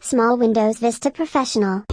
Small Windows Vista Professional.